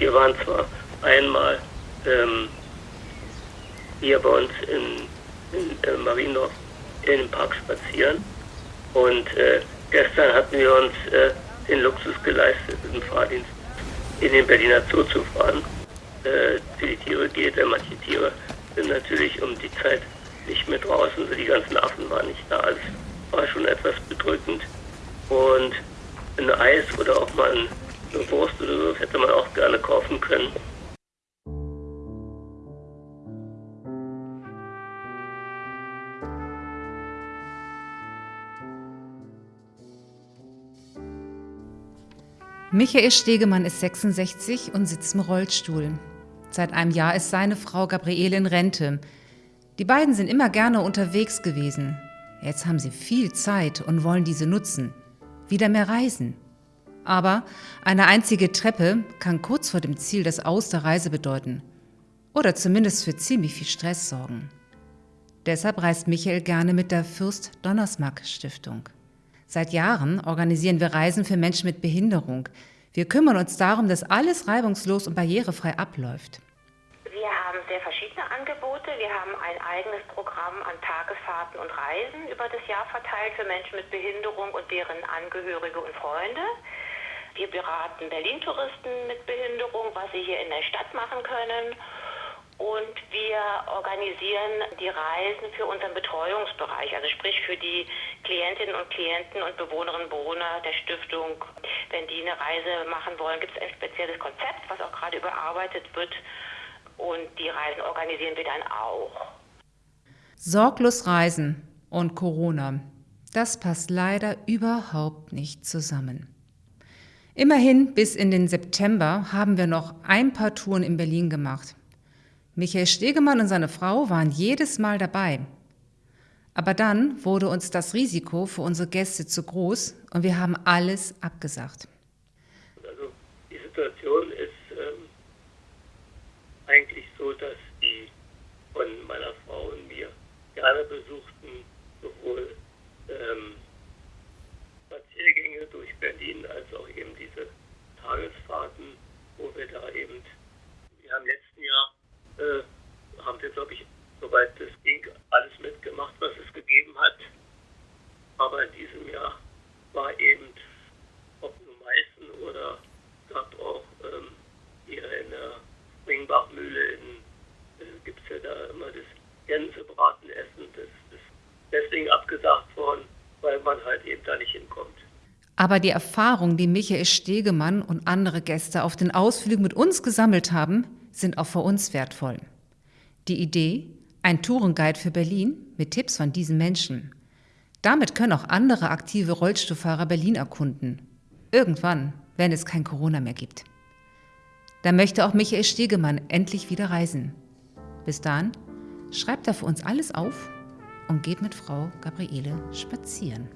wir waren zwar einmal ähm, hier bei uns in, in äh, Mariendorf in den Park spazieren und äh, gestern hatten wir uns äh, den Luxus geleistet, im Fahrdienst in den Berliner Zoo zu fahren. Äh, für die Tiere geht, denn manche Tiere sind natürlich um die Zeit nicht mehr draußen, die ganzen Affen waren nicht da. Also war schon etwas bedrückend. Und ein Eis oder auch mal eine Wurst oder so hätte man auch gerne kaufen können. Michael Stegemann ist 66 und sitzt im Rollstuhl. Seit einem Jahr ist seine Frau Gabriele in Rente. Die beiden sind immer gerne unterwegs gewesen. Jetzt haben sie viel Zeit und wollen diese nutzen. Wieder mehr reisen. Aber eine einzige Treppe kann kurz vor dem Ziel das Aus der Reise bedeuten. Oder zumindest für ziemlich viel Stress sorgen. Deshalb reist Michael gerne mit der Fürst Donnersmarck Stiftung. Seit Jahren organisieren wir Reisen für Menschen mit Behinderung. Wir kümmern uns darum, dass alles reibungslos und barrierefrei abläuft. Wir haben sehr verschiedene Angebote. Wir haben ein eigenes Programm an Tagesfahrten und Reisen über das Jahr verteilt für Menschen mit Behinderung und deren Angehörige und Freunde. Wir beraten Berlin-Touristen mit Behinderung, was sie hier in der Stadt machen können und wir organisieren die Reisen für unseren Betreuungsbereich, also sprich für die Klientinnen und Klienten und Bewohnerinnen und Bewohner der Stiftung. Wenn die eine Reise machen wollen, gibt es ein spezielles Konzept, was auch gerade überarbeitet wird und die Reisen organisieren wir dann auch. Sorglos Reisen und Corona, das passt leider überhaupt nicht zusammen. Immerhin bis in den September haben wir noch ein paar Touren in Berlin gemacht. Michael Stegemann und seine Frau waren jedes Mal dabei. Aber dann wurde uns das Risiko für unsere Gäste zu groß und wir haben alles abgesagt. Also die Situation ist ähm, eigentlich so, dass die von meiner Frau und mir gerne besuchten sowohl ähm, Spaziergänge durch Berlin als auch eben diese Tagesfahrten, wo wir da eben, wir haben letzten Jahr äh, haben wir, glaube ich, soweit es ging, alles mitgemacht, was es gegeben hat. Aber in diesem Jahr war eben, ob nur Meißen oder gab auch ähm, hier in der Springbachmühle, äh, gibt es ja da immer das Gänsebratenessen. Das ist deswegen abgesagt worden, weil man halt eben da nicht hinkommt. Aber die Erfahrung, die Michael Stegemann und andere Gäste auf den Ausflügen mit uns gesammelt haben, sind auch für uns wertvoll. Die Idee, ein Tourenguide für Berlin mit Tipps von diesen Menschen. Damit können auch andere aktive Rollstuhlfahrer Berlin erkunden. Irgendwann, wenn es kein Corona mehr gibt. Da möchte auch Michael Stegemann endlich wieder reisen. Bis dahin schreibt er für uns alles auf und geht mit Frau Gabriele spazieren.